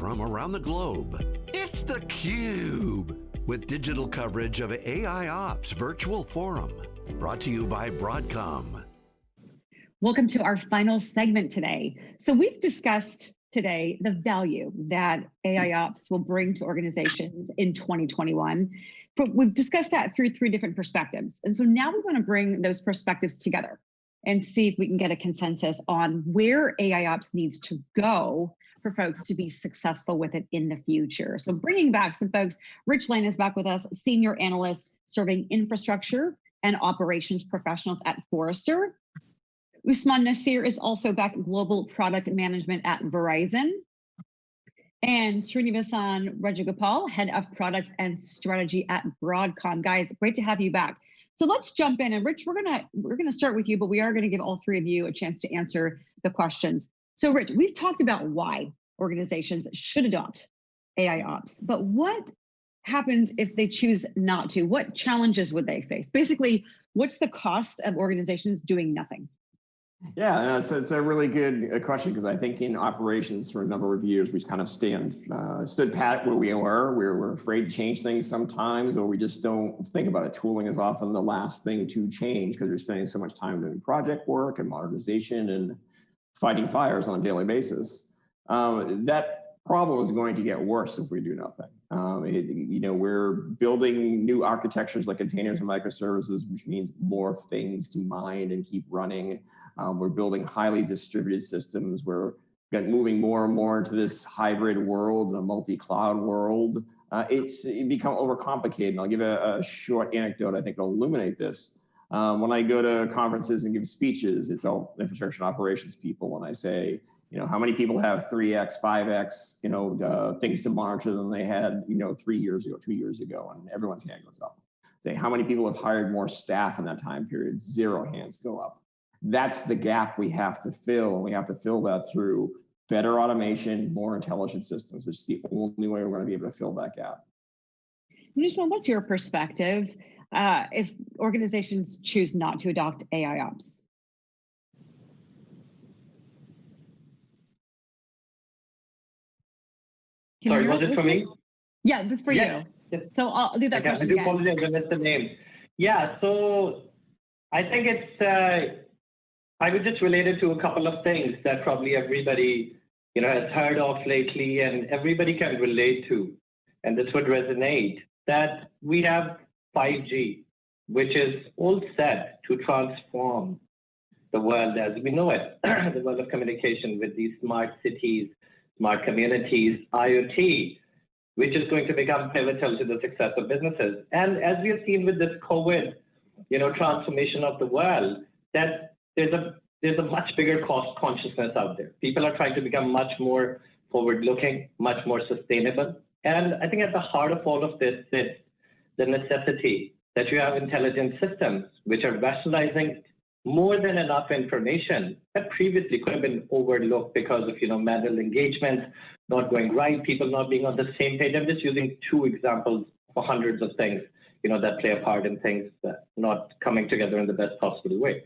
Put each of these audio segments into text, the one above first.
from around the globe. It's theCUBE, with digital coverage of AI Ops Virtual Forum. Brought to you by Broadcom. Welcome to our final segment today. So we've discussed today the value that AI Ops will bring to organizations in 2021. But we've discussed that through three different perspectives. And so now we want to bring those perspectives together and see if we can get a consensus on where AI Ops needs to go for folks to be successful with it in the future. So bringing back some folks, Rich Lane is back with us, senior analyst serving infrastructure and operations professionals at Forrester. Usman Nasir is also back global product management at Verizon. And Srinivasan Rajagopal, head of products and strategy at Broadcom. Guys, great to have you back. So let's jump in and Rich, we're gonna we're gonna start with you, but we are gonna give all three of you a chance to answer the questions. So Rich, we've talked about why organizations should adopt AI ops, but what happens if they choose not to? What challenges would they face? Basically, what's the cost of organizations doing nothing? Yeah, it's, it's a really good uh, question because I think in operations for a number of years we kind of stand uh, stood pat where we were. We're, we're afraid to change things sometimes, or we just don't think about it. Tooling is often the last thing to change because you're spending so much time doing project work and modernization and fighting fires on a daily basis. Um, that problem is going to get worse if we do nothing. Um, it, you know, we're building new architectures like containers and microservices, which means more things to mind and keep running. Um, we're building highly distributed systems. We're moving more and more into this hybrid world, a multi-cloud world. Uh, it's it become overcomplicated. And I'll give a, a short anecdote I think will illuminate this. Um, when I go to conferences and give speeches, it's all infrastructure and operations people. When I say, you know, how many people have 3x, 5x, you know, uh, things to monitor than they had, you know, three years ago, two years ago, and everyone's hand goes up. Say, how many people have hired more staff in that time period? Zero hands go up. That's the gap we have to fill, and we have to fill that through better automation, more intelligent systems. It's the only way we're going to be able to fill that gap. Nishma, what's your perspective uh, if organizations choose not to adopt AI ops? Can Sorry, was it for me? Yeah, this for you. So I'll do that okay, question I do apologize, I missed the name. Yeah, so I think it's, uh, I would just relate it to a couple of things that probably everybody, you know, has heard of lately and everybody can relate to, and this would resonate, that we have 5G, which is all set to transform the world as we know it, the world of communication with these smart cities, smart communities, IoT, which is going to become pivotal to the success of businesses. And as we have seen with this COVID, you know, transformation of the world, that there's a there's a much bigger cost consciousness out there. People are trying to become much more forward-looking, much more sustainable. And I think at the heart of all of this is the necessity that you have intelligent systems which are rationalizing more than enough information that previously could have been overlooked because of you know manual engagement not going right, people not being on the same page. I'm just using two examples for hundreds of things you know that play a part in things not coming together in the best possible way.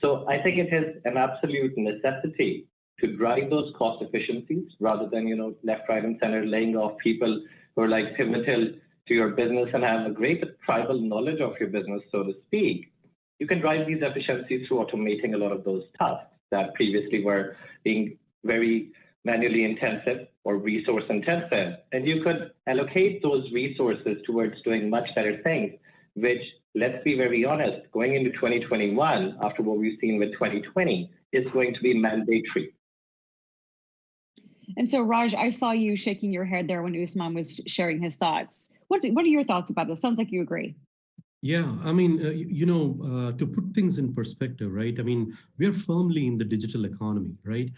So I think it is an absolute necessity to drive those cost efficiencies rather than you know left, right, and center laying off people who are like pivotal to your business and have a great tribal knowledge of your business, so to speak, you can drive these efficiencies through automating a lot of those tasks that previously were being very manually intensive or resource intensive. And you could allocate those resources towards doing much better things, which, let's be very honest, going into 2021, after what we've seen with 2020, is going to be mandatory. And so, Raj, I saw you shaking your head there when Usman was sharing his thoughts. What, what are your thoughts about this? Sounds like you agree. Yeah, I mean, uh, you, know, uh, to put things in perspective, right? I mean, we are firmly in the digital economy, right?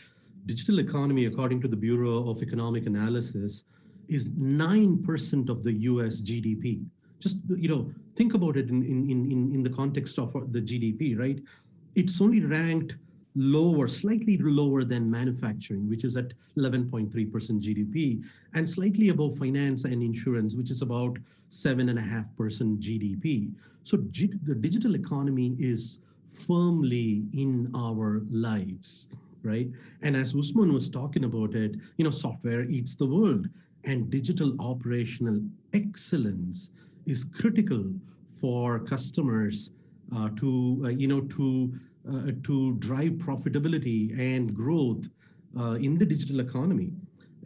Digital economy, according to the Bureau of Economic Analysis, is 9% of the US GDP. Just, you know, think about it in, in, in, in the context of the GDP, right? It's only ranked lower, slightly lower than manufacturing, which is at 11.3% GDP, and slightly above finance and insurance, which is about 7.5% GDP. So the digital economy is firmly in our lives. right? And as Usman was talking about it, you know, software eats the world and digital operational excellence is critical for customers uh, to, uh, you know, to, uh, to drive profitability and growth uh, in the digital economy.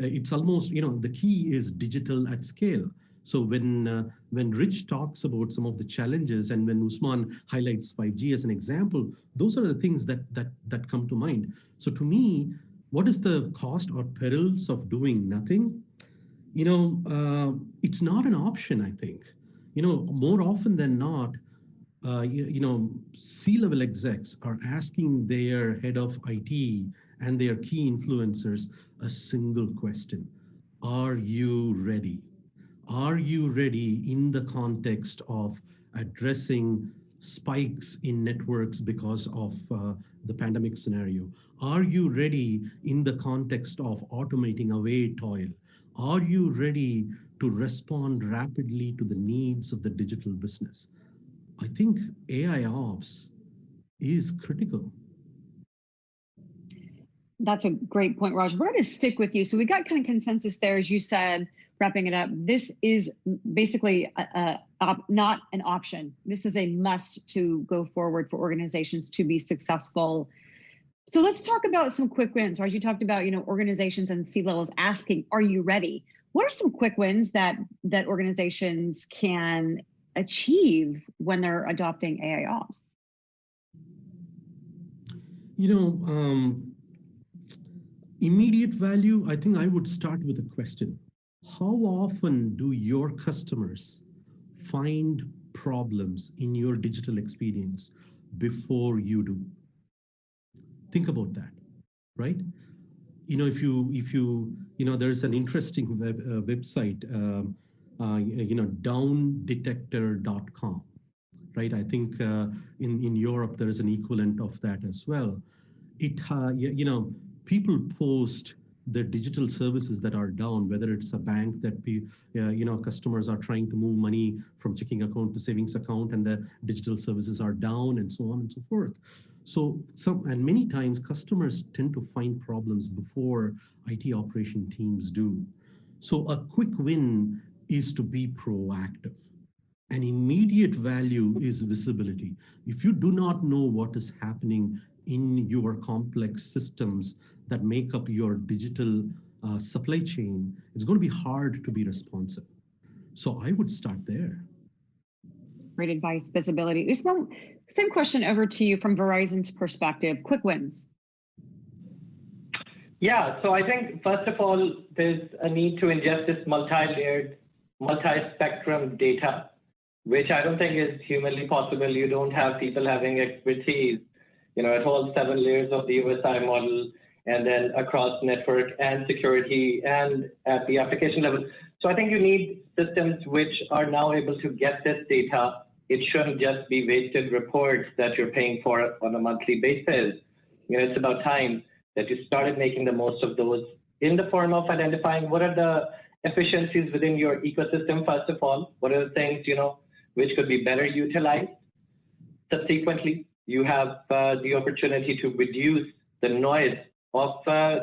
Uh, it's almost, you know, the key is digital at scale. So when uh, when Rich talks about some of the challenges and when Usman highlights 5G as an example, those are the things that that that come to mind. So to me, what is the cost or perils of doing nothing? You know, uh, it's not an option. I think. You know, more often than not, uh, you, you know, C-level execs are asking their head of IT and their key influencers a single question: Are you ready? Are you ready in the context of addressing spikes in networks because of uh, the pandemic scenario? Are you ready in the context of automating away toil? Are you ready to respond rapidly to the needs of the digital business? I think AI ops is critical. That's a great point, Raj. We're going to stick with you. So we got kind of consensus there, as you said, wrapping it up, this is basically a, a, not an option. This is a must to go forward for organizations to be successful. So let's talk about some quick wins. As you talked about, you know, organizations and C-levels asking, "Are you ready?" What are some quick wins that that organizations can achieve when they're adopting AI ops? You know, um, immediate value. I think I would start with a question how often do your customers find problems in your digital experience before you do? Think about that, right? You know, if you, if you, you know, there's an interesting web, uh, website, um, uh, you know, downdetector.com, right? I think uh, in, in Europe, there is an equivalent of that as well. It, uh, you know, people post the digital services that are down, whether it's a bank that uh, you know customers are trying to move money from checking account to savings account, and the digital services are down, and so on and so forth. So some and many times customers tend to find problems before IT operation teams do. So a quick win is to be proactive. An immediate value is visibility. If you do not know what is happening in your complex systems that make up your digital uh, supply chain, it's going to be hard to be responsive. So I would start there. Great advice, visibility. Usman, same question over to you from Verizon's perspective. Quick wins. Yeah, so I think first of all, there's a need to ingest this multi-layered, multi-spectrum data, which I don't think is humanly possible. You don't have people having expertise you know, at all seven layers of the OSI model and then across network and security and at the application level. So I think you need systems which are now able to get this data. It shouldn't just be wasted reports that you're paying for on a monthly basis. You know, it's about time that you started making the most of those in the form of identifying what are the efficiencies within your ecosystem, first of all, what are the things, you know, which could be better utilized. Subsequently, you have uh, the opportunity to reduce the noise of uh,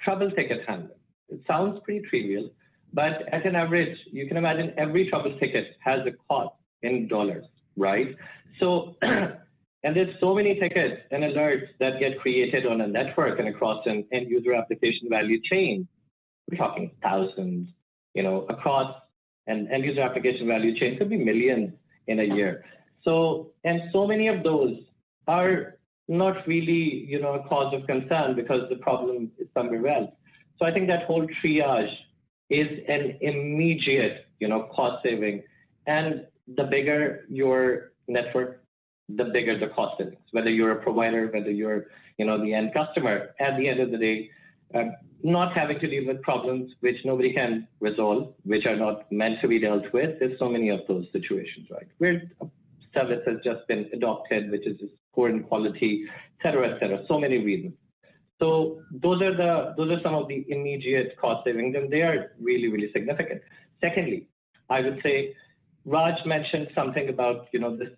trouble ticket handling. It sounds pretty trivial, but at an average, you can imagine every trouble ticket has a cost in dollars, right? So, and there's so many tickets and alerts that get created on a network and across an end user application value chain. We're talking thousands, you know, across an end user application value chain could be millions in a year. So, and so many of those are not really, you know, a cause of concern because the problem is somewhere else. So I think that whole triage is an immediate, you know, cost saving. And the bigger your network, the bigger the cost savings, Whether you're a provider, whether you're, you know, the end customer, at the end of the day, uh, not having to deal with problems which nobody can resolve, which are not meant to be dealt with. There's so many of those situations, right? Where service has just been adopted, which is poor in quality, et cetera, et cetera. So many reasons. So those are the those are some of the immediate cost savings, and they are really really significant. Secondly, I would say Raj mentioned something about you know this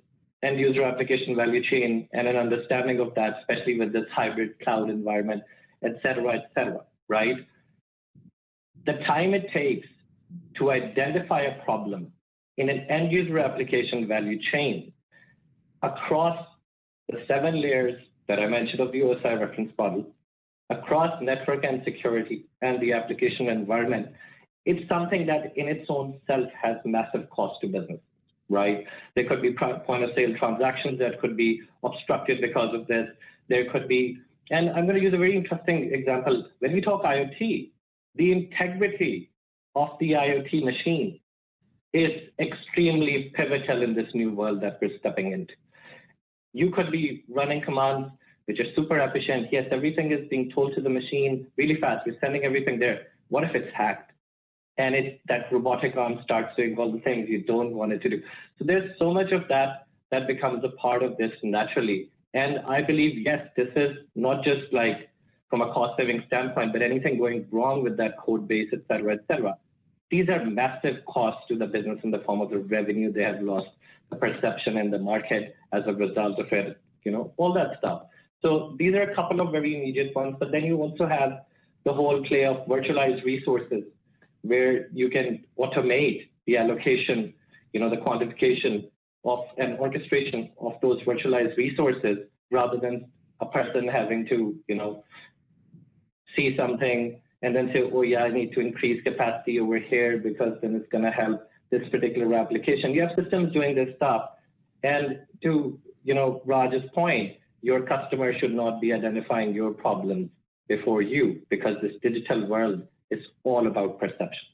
end user application value chain and an understanding of that, especially with this hybrid cloud environment, et cetera, et cetera, right? The time it takes to identify a problem in an end user application value chain across the seven layers that I mentioned of the OSI reference model, across network and security and the application environment, it's something that in its own self has massive cost to business, right? There could be point of sale transactions that could be obstructed because of this. There could be, and I'm going to use a very interesting example. When we talk IoT, the integrity of the IoT machine is extremely pivotal in this new world that we're stepping into. You could be running commands which are super efficient. Yes, everything is being told to the machine really fast. We're sending everything there. What if it's hacked? And it, that robotic arm starts doing all the things you don't want it to do. So there's so much of that that becomes a part of this naturally. And I believe, yes, this is not just like from a cost saving standpoint, but anything going wrong with that code base, et cetera, et cetera. These are massive costs to the business in the form of the revenue they have lost, the perception in the market as a result of it, you know, all that stuff. So these are a couple of very immediate ones, but then you also have the whole play of virtualized resources where you can automate the allocation, you know, the quantification of an orchestration of those virtualized resources rather than a person having to, you know, see something and then say, oh yeah, I need to increase capacity over here because then it's going to help this particular application. You have systems doing this stuff. And to, you know, Raj's point, your customer should not be identifying your problems before you because this digital world is all about perception.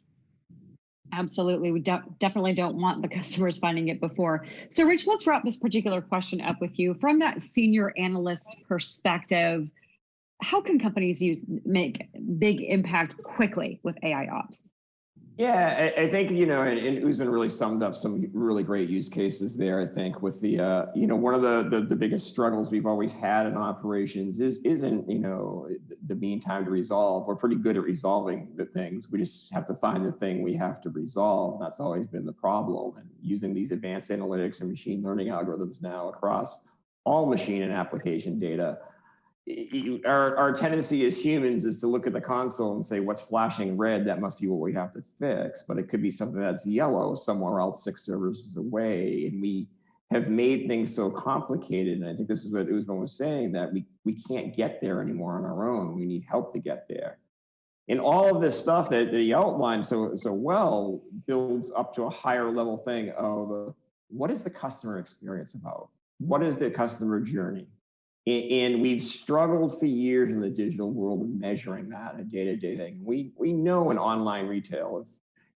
Absolutely. We de definitely don't want the customers finding it before. So Rich, let's wrap this particular question up with you. From that senior analyst perspective, how can companies use make big impact quickly with AI ops? Yeah, I, I, think, you know, and, and Usman really summed up some really great use cases there, I think, with the, uh, you know, one of the, the, the, biggest struggles we've always had in operations is, isn't, you know, the mean time to resolve. We're pretty good at resolving the things. We just have to find the thing we have to resolve. That's always been the problem. And using these advanced analytics and machine learning algorithms now across all machine and application data, our, our tendency as humans is to look at the console and say, what's flashing red? That must be what we have to fix. But it could be something that's yellow somewhere else six services away. And we have made things so complicated. And I think this is what Usman was saying, that we, we can't get there anymore on our own. We need help to get there. And all of this stuff that, that he outlined so, so well builds up to a higher level thing of uh, what is the customer experience about? What is the customer journey? And we've struggled for years in the digital world of measuring that a day-to-day -day thing. We, we know in online retail, if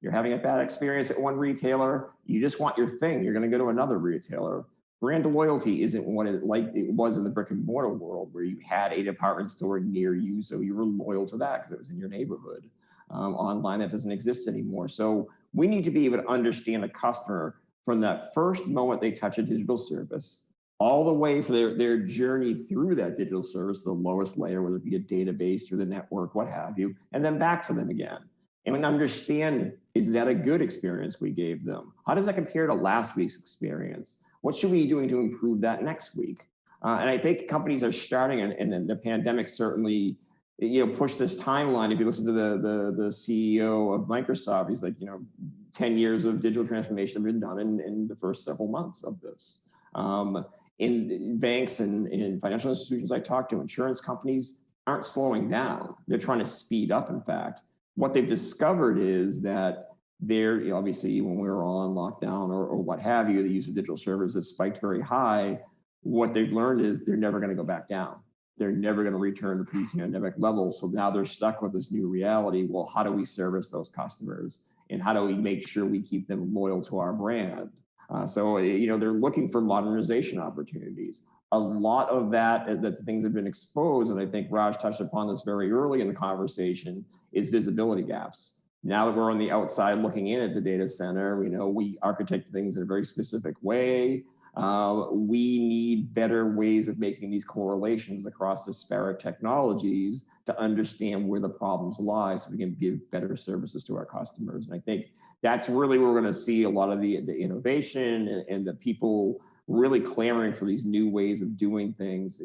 you're having a bad experience at one retailer, you just want your thing, you're gonna go to another retailer. Brand loyalty isn't what it like it was in the brick and mortar world where you had a department store near you, so you were loyal to that because it was in your neighborhood. Um, online, that doesn't exist anymore. So we need to be able to understand a customer from that first moment they touch a digital service all the way for their, their journey through that digital service, the lowest layer, whether it be a database or the network, what have you, and then back to them again. And understand, is that a good experience we gave them? How does that compare to last week's experience? What should we be doing to improve that next week? Uh, and I think companies are starting, and, and the pandemic certainly you know, pushed this timeline. If you listen to the, the, the CEO of Microsoft, he's like, you know, 10 years of digital transformation have been done in, in the first several months of this. Um, in banks and in financial institutions I talk to, insurance companies aren't slowing down. They're trying to speed up, in fact. What they've discovered is that they're, you know, obviously when we were all on lockdown or, or what have you, the use of digital services spiked very high. What they've learned is they're never going to go back down. They're never going to return to pre-pandemic levels. So now they're stuck with this new reality. Well, how do we service those customers? And how do we make sure we keep them loyal to our brand? Uh, so, eh, you know, they're looking for modernization opportunities. A lot of that, eh, that things have been exposed, and I think Raj touched upon this very early in the conversation, is visibility gaps. Now that we're on the outside looking in at the data center, we know we architect things in a very specific way. Uh, we need better ways of making these correlations across disparate technologies to understand where the problems lie so we can give better services to our customers. And I think that's really where we're going to see a lot of the, the innovation and, and the people really clamoring for these new ways of doing things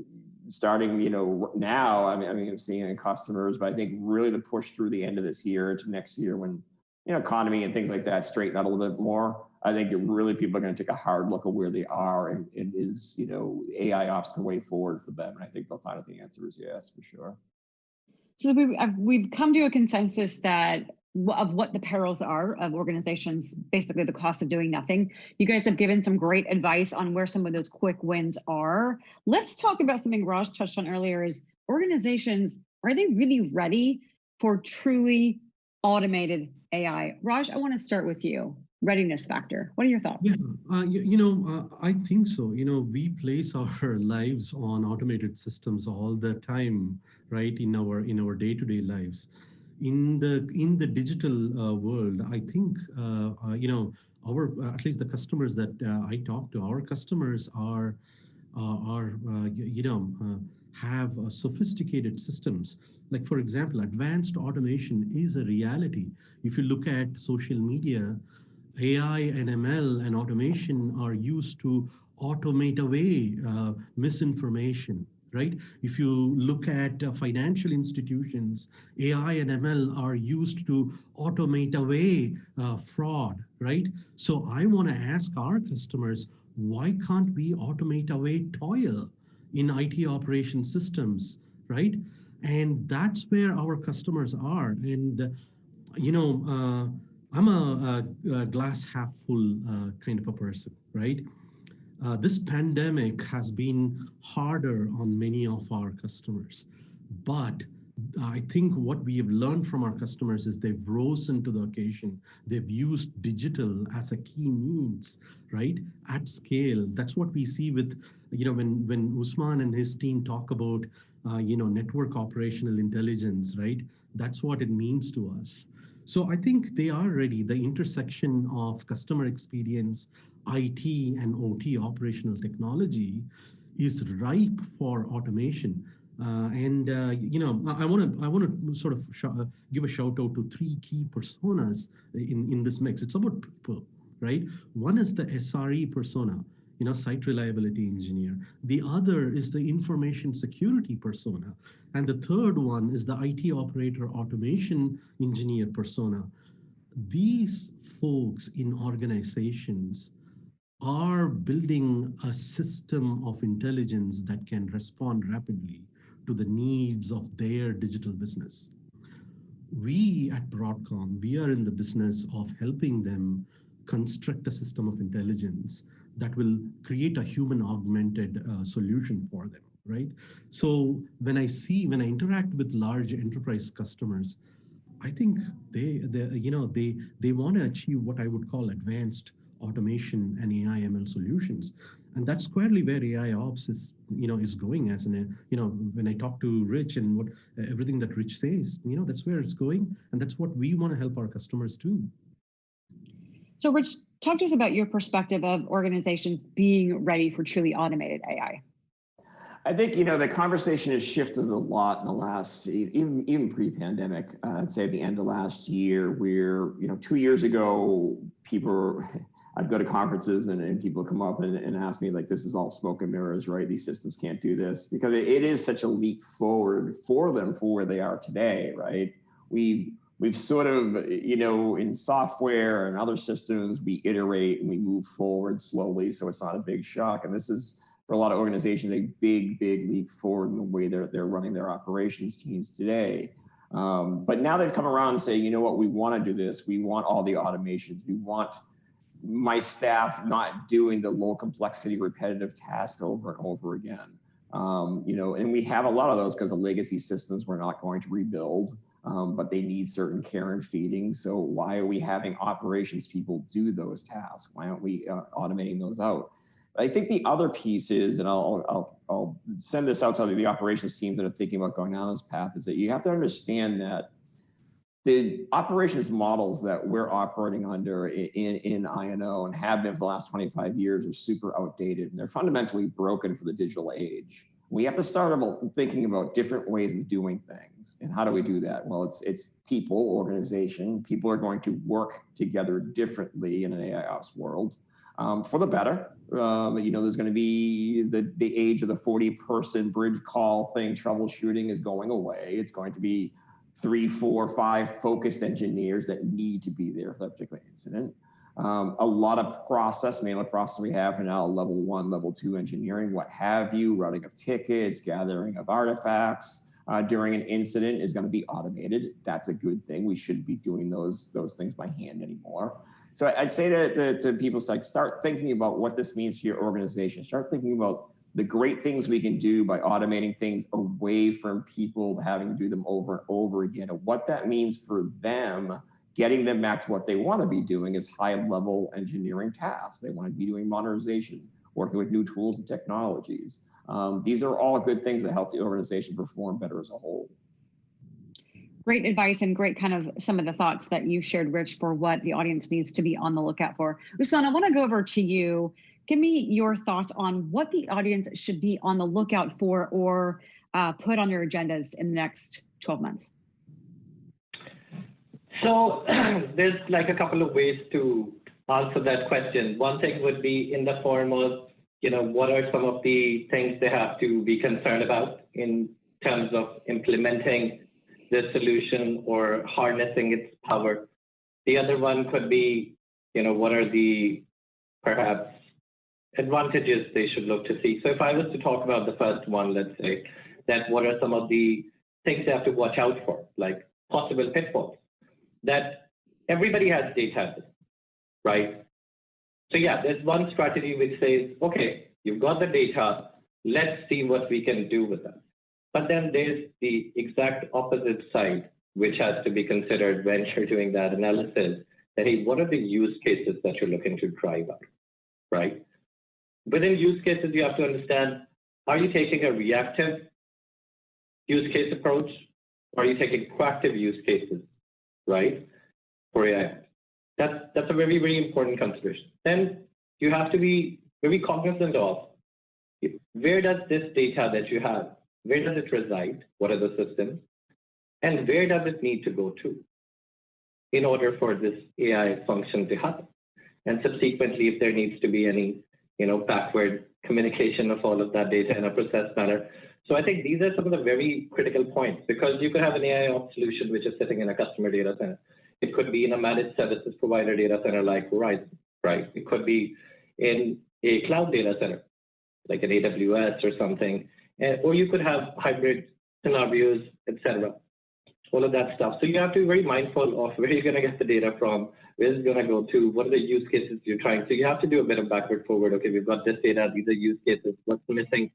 starting, you know, now, I mean, I mean, I'm seeing in customers, but I think really the push through the end of this year into next year when, you know, economy and things like that straighten out a little bit more, I think it really people are going to take a hard look at where they are and, and is, you know, AI ops the way forward for them. And I think they'll find out the answer is yes, for sure. So we've, uh, we've come to a consensus that of what the perils are of organizations, basically the cost of doing nothing. You guys have given some great advice on where some of those quick wins are. Let's talk about something Raj touched on earlier is organizations, are they really ready for truly automated AI? Raj, I wanna start with you. Readiness factor. What are your thoughts? Yeah, uh, you, you, know, uh, I think so. You know, we place our lives on automated systems all the time, right? In our in our day-to-day -day lives in the in the digital uh, world, I think uh, uh, you know our at least the customers that I talk to, our customers are are you know have sophisticated systems. Like for example, advanced automation is a reality. If you look at social media, AI and ML and automation are used to automate away uh, misinformation, right? If you look at uh, financial institutions, AI and ML are used to automate away uh, fraud, right? So I want to ask our customers, why can't we automate away toil in IT operation systems, right? And that's where our customers are. And, you know, uh, I'm a, a, a, glass half full uh, kind of a person, right? Uh, this pandemic has been harder on many of our customers, but I think what we have learned from our customers is they've risen to the occasion. They've used digital as a key means, right? At scale. That's what we see with, you know, when, when Usman and his team talk about, uh, you know, network operational intelligence, right? That's what it means to us. So I think they are ready. The intersection of customer experience, IT and OT operational technology is ripe for automation. Uh, and uh, you know, I want to I want to sort of uh, give a shout out to three key personas in in this mix. It's about people, right? One is the SRE persona, you know, site reliability engineer. The other is the information security persona, and the third one is the IT operator automation engineer persona. These folks in organizations are building a system of intelligence that can respond rapidly to the needs of their digital business. We at Broadcom, we are in the business of helping them construct a system of intelligence that will create a human augmented uh, solution for them, right? So when I see, when I interact with large enterprise customers, I think they, they you know, they, they want to achieve what I would call advanced automation and AI ML solutions. And that's squarely where AI ops is, you know, is going as an, you know, when I talk to Rich and what everything that Rich says, you know, that's where it's going. And that's what we want to help our customers do. So Rich, talk to us about your perspective of organizations being ready for truly automated AI. I think, you know, the conversation has shifted a lot in the last, even, even pre-pandemic, uh, I'd say the end of last year, where, you know, two years ago, people I'd go to conferences and, and people come up and, and, ask me like, this is all smoke and mirrors, right? These systems can't do this because it, it is such a leap forward for them for where they are today, right? We we've sort of, you know, in software and other systems, we iterate and we move forward slowly. So it's not a big shock. And this is for a lot of organizations, a big, big leap forward in the way they're, they're running their operations teams today. Um, but now they've come around and say, you know what, we want to do this. We want all the automations. We want my staff not doing the low complexity repetitive task over and over again. Um, you know, and we have a lot of those because of legacy systems we're not going to rebuild, um, but they need certain care and feeding. So why are we having operations people do those tasks? Why aren't we uh, automating those out? I think the other piece is, and I'll, I'll, I'll send this out to the operations teams that are thinking about going down this path, is that you have to understand that the operations models that we're operating under in, in I&O and have been for the last 25 years are super outdated and they're fundamentally broken for the digital age. We have to start about thinking about different ways of doing things. And how do we do that? Well, it's, it's people, organization. People are going to work together differently in an AI ops world. um, for the better. Um, you know, there's going to be the, the age of the 40 person bridge call thing, troubleshooting is going away. It's going to be three, four, five focused engineers that need to be there for that particular incident. Um, a lot of process, manual process we have now, level one, level two engineering, what have you, routing of tickets, gathering of artifacts uh, during an incident is going to be automated. That's a good thing. We shouldn't be doing those, those things by hand anymore. So I'd say to, to, to people, like, start thinking about what this means for your organization. Start thinking about the great things we can do by automating things away from people having to do them over and over again. And what that means for them, getting them back to what they want to be doing is high level engineering tasks. They want to be doing modernization, working with new tools and technologies. Um, these are all good things that help the organization perform better as a whole great advice and great kind of some of the thoughts that you shared, Rich, for what the audience needs to be on the lookout for. Ruslan, I want to go over to you. Give me your thoughts on what the audience should be on the lookout for or uh, put on their agendas in the next 12 months. So there's like a couple of ways to answer that question. One thing would be in the form of, you know, what are some of the things they have to be concerned about in terms of implementing the solution or harnessing its power. The other one could be, you know, what are the perhaps advantages they should look to see. So if I was to talk about the first one, let's say, that what are some of the things they have to watch out for, like possible pitfalls, that everybody has data, right? So yeah, there's one strategy which says, okay, you've got the data, let's see what we can do with that. But then there's the exact opposite side, which has to be considered when you're doing that analysis. That hey, what are the use cases that you're looking to drive up, right? Within use cases, you have to understand, are you taking a reactive use case approach? Or are you taking proactive use cases, right? For AI. That's, that's a very, very important consideration. Then you have to be very cognizant of where does this data that you have where does it reside? What are the systems? And where does it need to go to in order for this AI function to happen? And subsequently, if there needs to be any, you know, backward communication of all of that data in a process manner. So I think these are some of the very critical points because you could have an AI ops solution which is sitting in a customer data center. It could be in a managed services provider data center like Verizon, right? It could be in a cloud data center like an AWS or something uh, or you could have hybrid scenarios, etc. All of that stuff. So you have to be very mindful of where you're going to get the data from, where it's going to go to, what are the use cases you're trying. So you have to do a bit of backward forward. Okay, we've got this data, these are use cases, what's missing?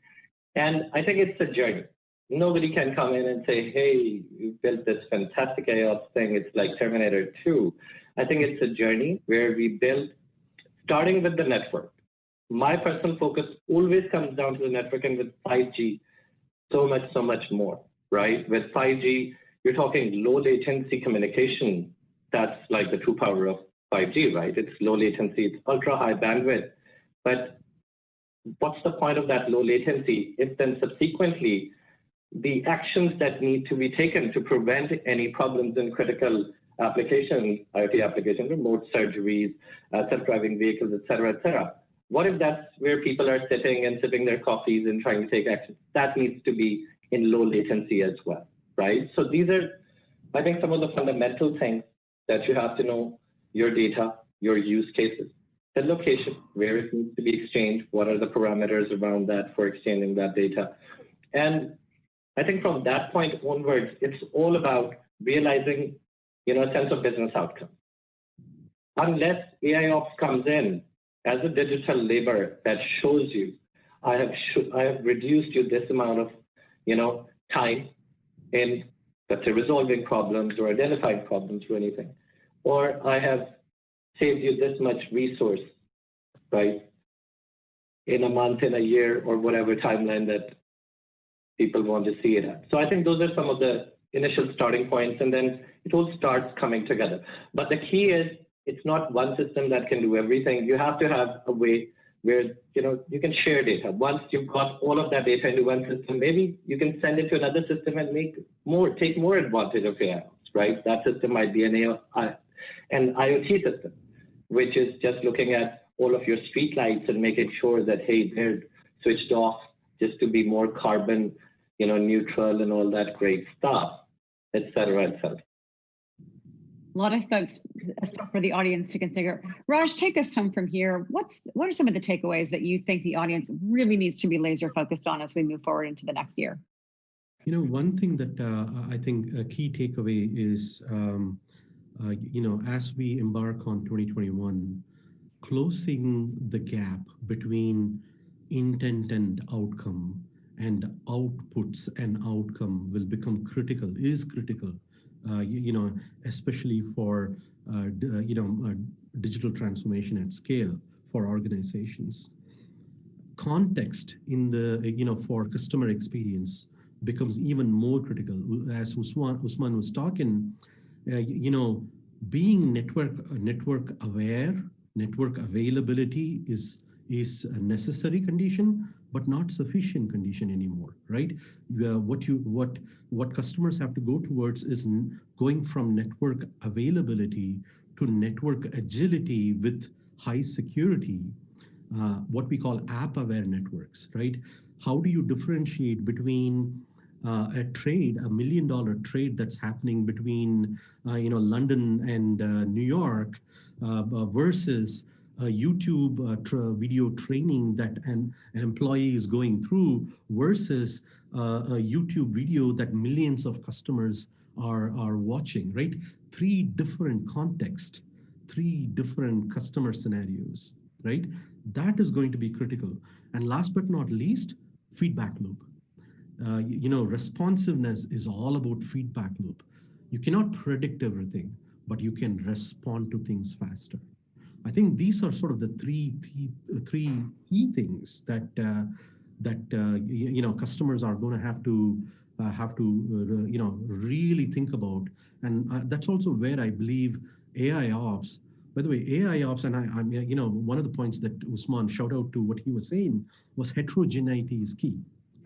And I think it's a journey. Nobody can come in and say, hey, you built this fantastic AI thing. It's like Terminator 2. I think it's a journey where we build, starting with the network my personal focus always comes down to the network and with 5G, so much, so much more, right? With 5G, you're talking low latency communication. That's like the true power of 5G, right? It's low latency, it's ultra high bandwidth. But what's the point of that low latency if then subsequently the actions that need to be taken to prevent any problems in critical applications, IoT applications, remote surgeries, uh, self-driving vehicles, et cetera, et cetera, what if that's where people are sitting and sipping their coffees and trying to take action? That needs to be in low latency as well, right? So these are, I think, some of the fundamental things that you have to know your data, your use cases, the location, where it needs to be exchanged, what are the parameters around that for exchanging that data. And I think from that point onwards, it's all about realizing, you know, a sense of business outcome. Unless AI ops comes in as a digital labor that shows you, I have I have reduced you this amount of, you know, time in let's say resolving problems or identifying problems or anything, or I have saved you this much resource, right? In a month, in a year, or whatever timeline that people want to see it at. So I think those are some of the initial starting points, and then it all starts coming together. But the key is it's not one system that can do everything. You have to have a way where you know you can share data. Once you've got all of that data into one system, maybe you can send it to another system and make more, take more advantage of AI, right? That system might be an, AI, an IoT system, which is just looking at all of your streetlights and making sure that hey they're switched off just to be more carbon you know neutral and all that great stuff et cetera et cetera a lot of folks stuff for the audience to consider. Raj, take us home from here. What's what are some of the takeaways that you think the audience really needs to be laser focused on as we move forward into the next year? You know, one thing that uh, I think a key takeaway is, um, uh, you know, as we embark on 2021, closing the gap between intent and outcome and outputs and outcome will become critical, is critical uh, you, you, know, especially for, uh, uh, you know, digital transformation at scale for organizations. Context in the, you know, for customer experience becomes even more critical. As Usman, Usman was talking, you know, being network network aware, network availability is is a necessary condition, but not sufficient condition anymore, right? Uh, what you what what customers have to go towards is going from network availability to network agility with high security, uh, what we call app-aware networks, right? How do you differentiate between uh, a trade, a million dollar trade that's happening between, uh, you know, London and uh, New York uh, versus a YouTube uh, tra video training that an, an employee is going through versus uh, a YouTube video that millions of customers are, are watching, right? Three different contexts, three different customer scenarios, right? That is going to be critical. And last but not least, feedback loop. Uh, you, you know, responsiveness is all about feedback loop. You cannot predict everything, but you can respond to things faster. I think these are sort of the three three key things that uh, that uh, you, you, know customers are going to have to uh, have to uh, you know really think about, and uh, that's also where I believe AI ops. By the way, AI ops, and I, I'm you know one of the points that Usman shout out to what he was saying was heterogeneity is key,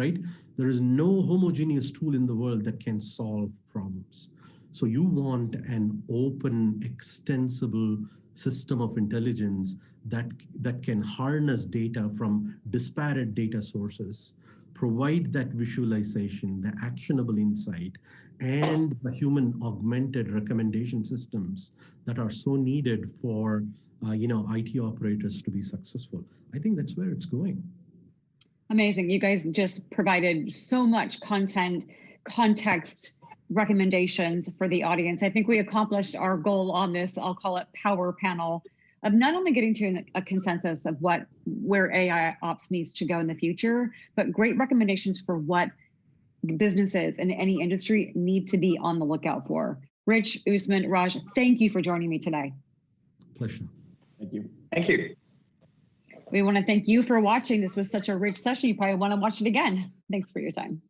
right? There is no homogeneous tool in the world that can solve problems. So you want an open, extensible system of intelligence that, that can harness data from disparate data sources, provide that visualization, the actionable insight, and the human augmented recommendation systems that are so needed for uh, you know, IT operators to be successful. I think that's where it's going. Amazing. You guys just provided so much content, context, recommendations for the audience. I think we accomplished our goal on this, I'll call it power panel, of not only getting to a consensus of what where AI ops needs to go in the future, but great recommendations for what businesses in any industry need to be on the lookout for. Rich, Usman, Raj, thank you for joining me today. Pleasure. Thank you. Thank you. We want to thank you for watching. This was such a rich session. You probably want to watch it again. Thanks for your time.